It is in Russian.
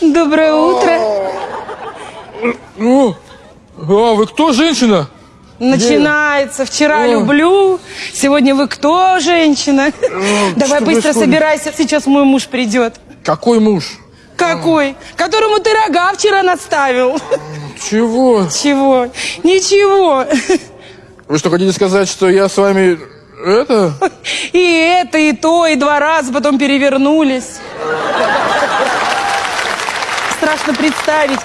Доброе утро. А вы кто, женщина? Начинается. Вчера люблю, сегодня вы кто, женщина? Давай что быстро собирайся, сейчас мой муж придет. Какой муж? Какой? Которому ты рога вчера наставил. Чего? Чего? Ничего. Вы что, хотите сказать, что я с вами... Это? И это, и то, и два раза потом перевернулись. Страшно представить.